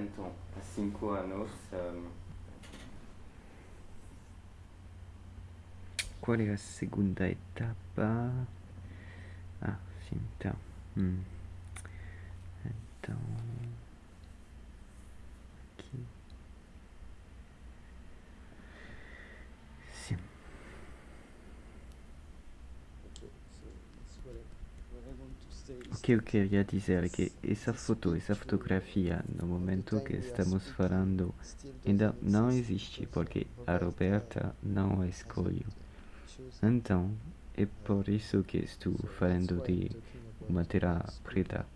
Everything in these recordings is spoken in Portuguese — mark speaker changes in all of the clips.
Speaker 1: então, há cinco anos, um,
Speaker 2: Qual é a segunda etapa? Ah, sim, então. Que eu queria dizer é que essa foto, essa fotografia, no momento que estamos falando, ainda não
Speaker 3: exist
Speaker 2: existe porque a
Speaker 3: Roberta
Speaker 2: não a escolheu. Então, é por isso que estou falando de uma
Speaker 3: photo.
Speaker 2: preta,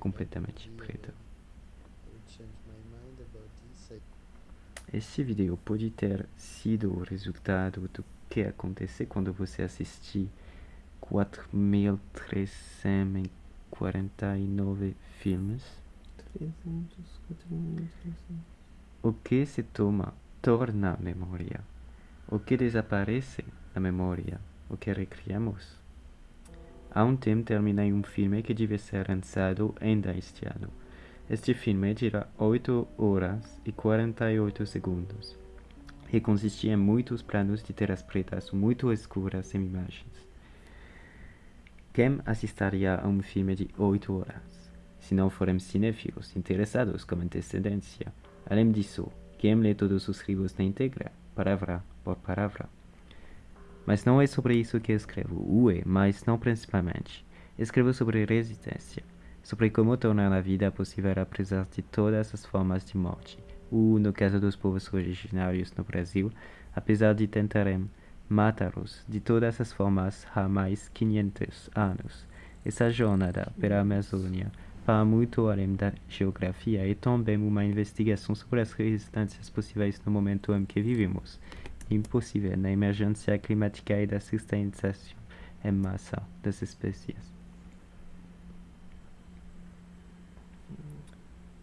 Speaker 2: completamente preta. Esse vídeo pode ter sido o resultado do que acontece quando você assistir 4.349 filmes. O que se toma torna memória. O que desaparece na memória. O que recriamos. Há um tempo terminei um filme que devia ser lançado ainda este ano. Este filme dura 8 horas e 48 segundos e consistia em muitos planos de telas pretas muito escuras sem imagens. Quem assistiria a um filme de 8 horas? Se não forem cinéfilos interessados com antecedência. Além disso, quem lê todos os livros na íntegra, palavra por palavra. Mas não é sobre isso que escrevo. Ué, mas não principalmente. Escrevo sobre resistência, sobre como tornar a vida possível apesar de todas as formas de morte. Ou, no caso dos povos originários no Brasil, apesar de tentarem matá-los de todas as formas há mais 500 anos. Essa jornada pela Amazônia vai muito além da geografia é também uma investigação sobre as resistências possíveis no momento em que vivemos impossível na emergência climática e da extinção em massa das espécies.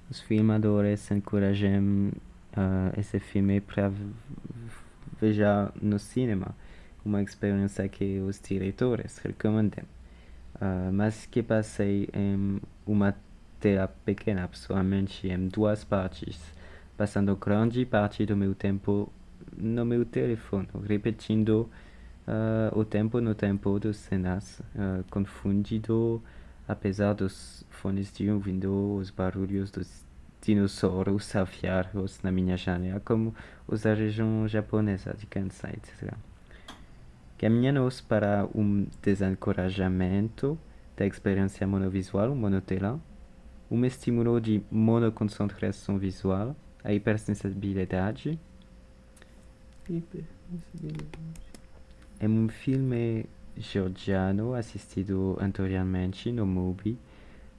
Speaker 2: Os filmadores encorajam uh, esse filme para veja no cinema, uma experiência que os diretores recomendam, uh, mas que passei em uma tela pequena, pessoalmente em duas partes, passando grande parte do meu tempo no meu telefone, repetindo uh, o tempo no tempo das cenas, uh, confundido, apesar dos fones de ouvindo os barulhos dos dinossauros afiados na minha janela, como os região japonesa de Kansai, etc. Caminhamos para um desencorajamento da experiência monovisual, monotela, um estímulo de monoconcentração visual, a hipersensibilidade, é um filme georgiano assistido anteriormente no MUBI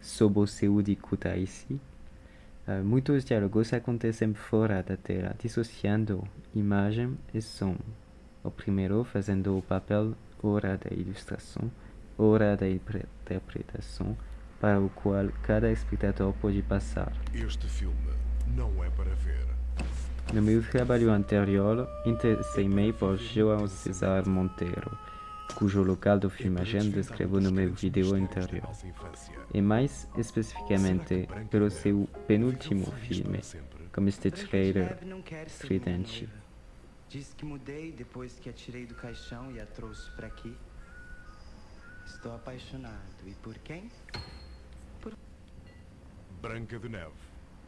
Speaker 2: sob o seu de Kutaisi. Uh, muitos diálogos acontecem fora da tela, dissociando imagem e som. O primeiro fazendo o papel ora da ilustração, ora da interpretação, para o qual cada espectador pode passar.
Speaker 4: Este filme não é para ver.
Speaker 2: No meu trabalho anterior, interessei-me por João César Monteiro, cujo local de filmagem descrevo no meu vídeo anterior, e mais especificamente pelo seu penúltimo filme, como este trailer estridente.
Speaker 5: Disse que mudei depois que a tirei do caixão e a trouxe pra aqui. Estou apaixonado. E por quem?
Speaker 4: Branca de Neve.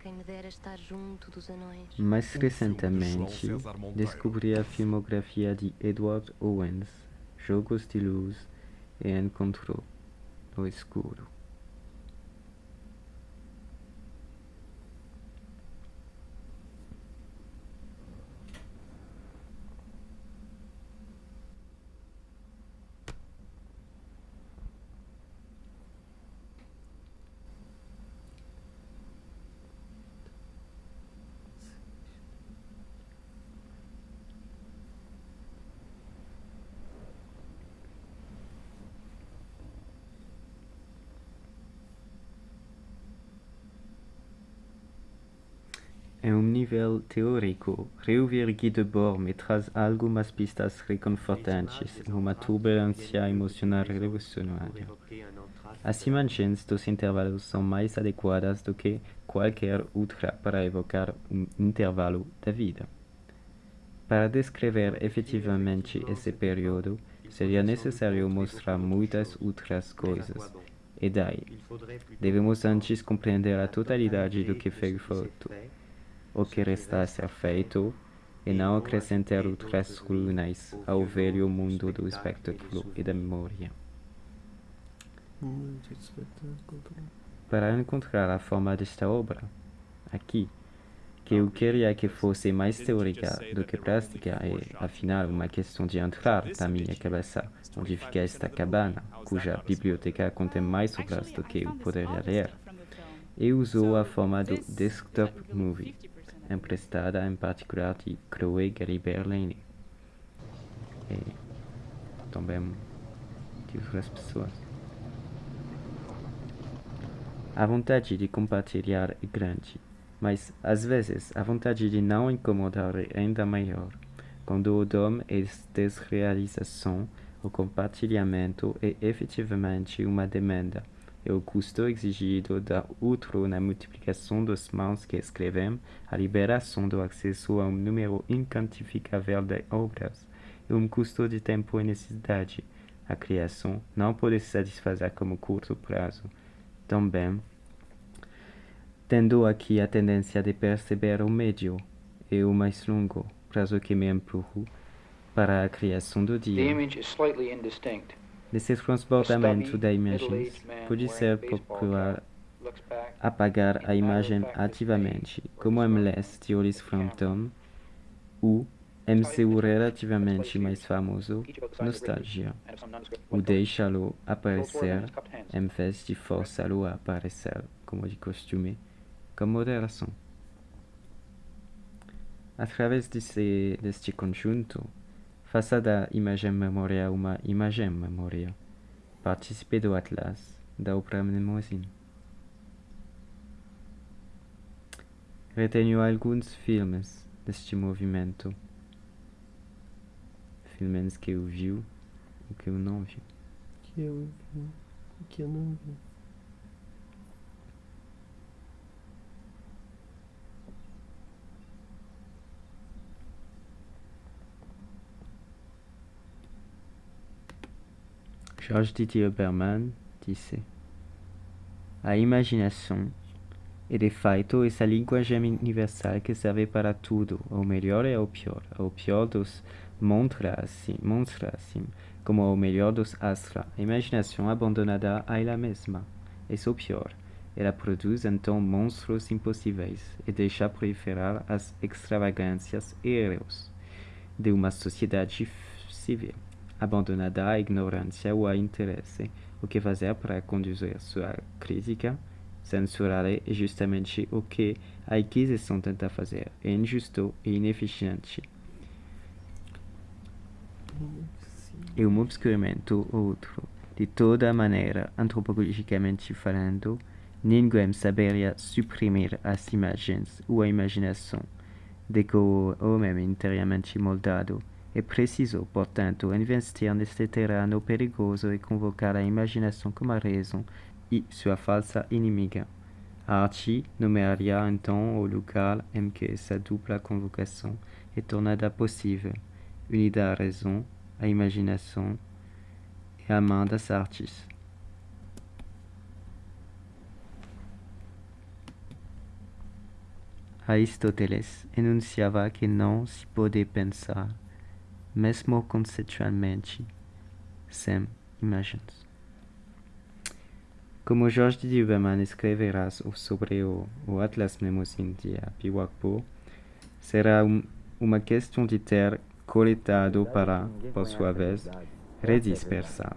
Speaker 6: Quem me dera estar junto dos anões.
Speaker 2: Mais recentemente, descobri a filmografia de Edward Owens, Jogos de Luz e Encontro no Escuro. Em um nível teórico, reouvir Guy Debord me traz algumas pistas reconfortantes em uma turbulência emocional revolucionária. As imagens dos intervalos são mais adequadas do que qualquer outra para evocar um intervalo da vida. Para descrever efetivamente esse período, seria necessário mostrar muitas outras coisas. E daí, devemos antes compreender a totalidade do que foi feito, o que resta a ser feito, e não acrescentar outras ruínas ao velho mundo do espectáculo e da memória. Para encontrar a forma desta obra, aqui, que eu queria que fosse mais teórica do que prática é, afinal, uma questão de entrar na minha cabeça, onde fica esta cabana, cuja biblioteca contém mais obras do que eu poderia ler. E usou a forma do desktop movie, emprestada em particular de Chloe Gary-Berlini. E também de outras pessoas. A vontade de compartilhar é grande, mas às vezes a vontade de não incomodar é ainda maior. Quando o dom é desrealização, o compartilhamento é efetivamente uma demanda, e o custo exigido da outro na multiplicação das mãos que escrevem, a liberação do acesso a um número inquantificável de obras, e um custo de tempo e necessidade. A criação não pode se satisfazer como curto prazo. Também, tendo aqui a tendência de perceber o médio e o mais longo prazo que me empurro para a criação do
Speaker 7: The
Speaker 2: dia.
Speaker 7: image is slightly indistinct.
Speaker 2: Nesse transbordamento da imagem, pode ser procurar
Speaker 7: Looks back.
Speaker 2: apagar a imagem ativamente, como MLS de Hollis Frampton, ou MCU relativamente mais famoso, Nostalgia, ou deixá-lo aparecer em vez de forçá-lo a aparecer, como de costume, com moderação. Através desse, deste conjunto, faça da imagem memória uma imagem memória. Participe do Atlas da obra Mnemosyne. Retenho alguns filmes deste movimento. Filmes que eu vi ou que eu não vi.
Speaker 3: Que eu vi, que eu não vi.
Speaker 2: Georges Didier Berman disse: A imaginação é de fato essa linguagem universal que serve para tudo, ao melhor e ao pior. Ao pior dos monstra assim, monstra assim, como ao melhor dos astra. A imaginação abandonada a ela mesma. É o pior. Ela produz então monstros impossíveis e deixa proliferar as extravagâncias e erros de uma sociedade civil abandonada à ignorância ou a interesse. O que fazer para conduzir sua crítica? Censurar é justamente o que a Inquisição tenta fazer. É injusto e ineficiente. É um obscurecimento outro. De toda maneira, antropologicamente falando, ninguém saberia suprimir as imagens ou a imaginação de que o homem é inteiramente moldado. É preciso, portanto, investir neste terreno perigoso e convocar a imaginação como a razão e sua falsa inimiga. A arte nomearia então o lugar em que essa dupla convocação é tornada possível, unida à razão, à imaginação e à mão das artes. Enunciava que não se pode pensar, mesmo conceitualmente, sem imagens. Como Jorge de Huberman escreverá so- sobre o, o Atlas Mnemosyne de Apiwakpo, será um, uma questão de ter coletado para, por sua vez, redispersar,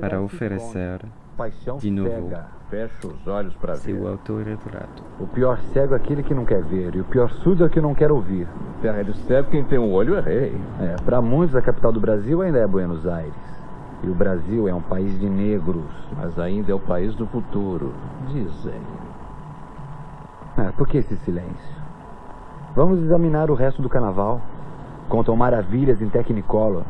Speaker 2: para oferecer
Speaker 8: Paixão
Speaker 2: de novo
Speaker 8: cega, fecha os olhos para ver.
Speaker 2: seu autorretrato.
Speaker 8: O pior cego é aquele que não quer ver, e o pior surdo é o que não quer ouvir. Terra do cego, quem tem um olho é rei. É, para muitos a capital do Brasil ainda é Buenos Aires. E o Brasil é um país de negros. Mas ainda é o país do futuro, dizem. Ah, por que esse silêncio? Vamos examinar o resto do carnaval. Contam maravilhas em Technicolor.